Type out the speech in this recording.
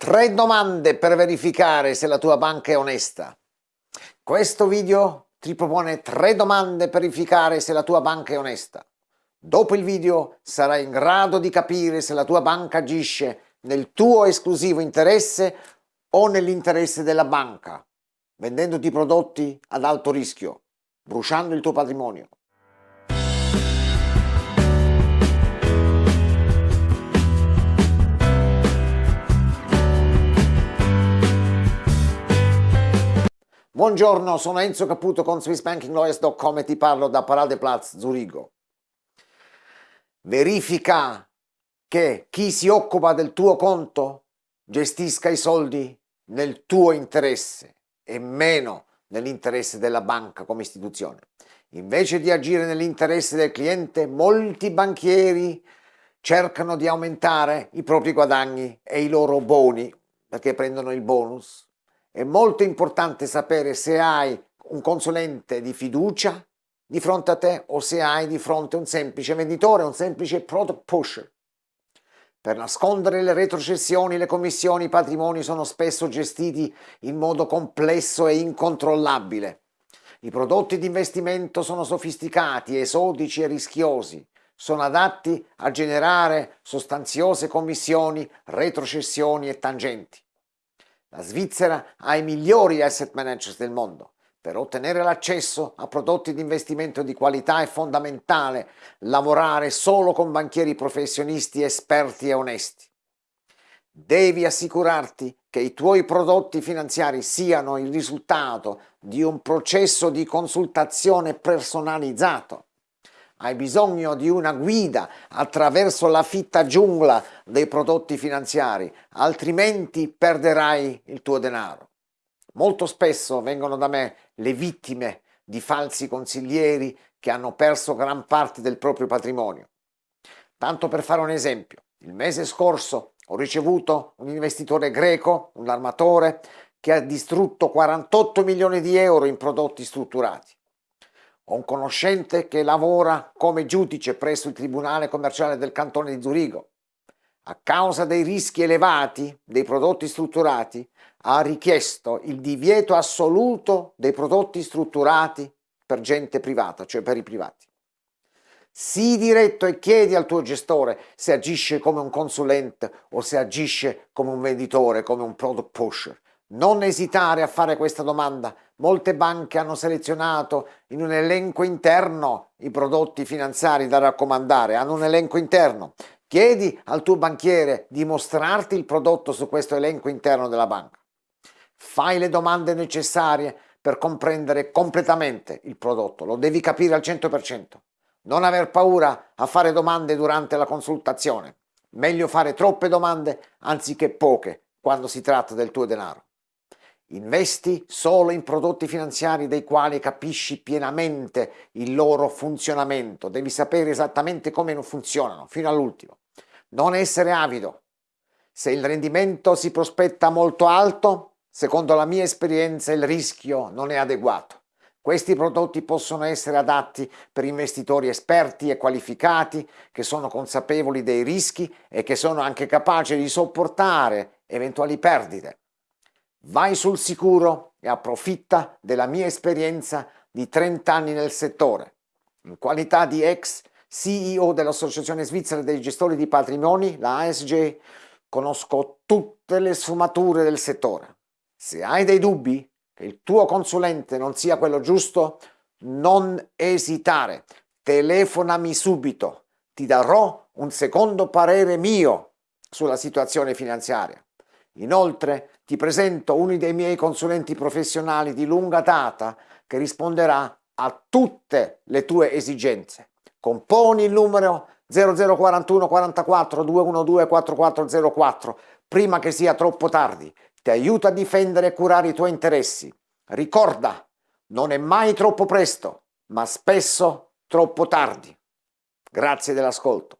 Tre domande per verificare se la tua banca è onesta. Questo video ti propone tre domande per verificare se la tua banca è onesta. Dopo il video sarai in grado di capire se la tua banca agisce nel tuo esclusivo interesse o nell'interesse della banca, vendendoti prodotti ad alto rischio, bruciando il tuo patrimonio. Buongiorno, sono Enzo Caputo con SwissBankingLawyers.com e ti parlo da Paradeplatz Zurigo. Verifica che chi si occupa del tuo conto gestisca i soldi nel tuo interesse e meno nell'interesse della banca come istituzione. Invece di agire nell'interesse del cliente, molti banchieri cercano di aumentare i propri guadagni e i loro boni perché prendono il bonus è molto importante sapere se hai un consulente di fiducia di fronte a te o se hai di fronte un semplice venditore, un semplice product pusher. Per nascondere le retrocessioni, le commissioni, i patrimoni sono spesso gestiti in modo complesso e incontrollabile. I prodotti di investimento sono sofisticati, esodici e rischiosi. Sono adatti a generare sostanziose commissioni, retrocessioni e tangenti. La Svizzera ha i migliori asset managers del mondo. Per ottenere l'accesso a prodotti di investimento di qualità è fondamentale lavorare solo con banchieri professionisti esperti e onesti. Devi assicurarti che i tuoi prodotti finanziari siano il risultato di un processo di consultazione personalizzato hai bisogno di una guida attraverso la fitta giungla dei prodotti finanziari, altrimenti perderai il tuo denaro. Molto spesso vengono da me le vittime di falsi consiglieri che hanno perso gran parte del proprio patrimonio. Tanto per fare un esempio, il mese scorso ho ricevuto un investitore greco, un armatore, che ha distrutto 48 milioni di euro in prodotti strutturati. Ho un conoscente che lavora come giudice presso il Tribunale Commerciale del Cantone di Zurigo. A causa dei rischi elevati dei prodotti strutturati, ha richiesto il divieto assoluto dei prodotti strutturati per gente privata, cioè per i privati. Sii diretto e chiedi al tuo gestore se agisce come un consulente o se agisce come un venditore, come un product pusher. Non esitare a fare questa domanda. Molte banche hanno selezionato in un elenco interno i prodotti finanziari da raccomandare, hanno un elenco interno. Chiedi al tuo banchiere di mostrarti il prodotto su questo elenco interno della banca. Fai le domande necessarie per comprendere completamente il prodotto, lo devi capire al 100%. Non aver paura a fare domande durante la consultazione. Meglio fare troppe domande anziché poche quando si tratta del tuo denaro. Investi solo in prodotti finanziari dei quali capisci pienamente il loro funzionamento, devi sapere esattamente come funzionano fino all'ultimo. Non essere avido. Se il rendimento si prospetta molto alto, secondo la mia esperienza il rischio non è adeguato. Questi prodotti possono essere adatti per investitori esperti e qualificati che sono consapevoli dei rischi e che sono anche capaci di sopportare eventuali perdite. Vai sul sicuro e approfitta della mia esperienza di 30 anni nel settore. In qualità di ex CEO dell'Associazione Svizzera dei Gestori di Patrimoni, la ASG, conosco tutte le sfumature del settore. Se hai dei dubbi che il tuo consulente non sia quello giusto, non esitare, telefonami subito, ti darò un secondo parere mio sulla situazione finanziaria. Inoltre ti presento uno dei miei consulenti professionali di lunga data che risponderà a tutte le tue esigenze. Componi il numero 0041 44 212 4404 prima che sia troppo tardi. Ti aiuto a difendere e curare i tuoi interessi. Ricorda, non è mai troppo presto, ma spesso troppo tardi. Grazie dell'ascolto.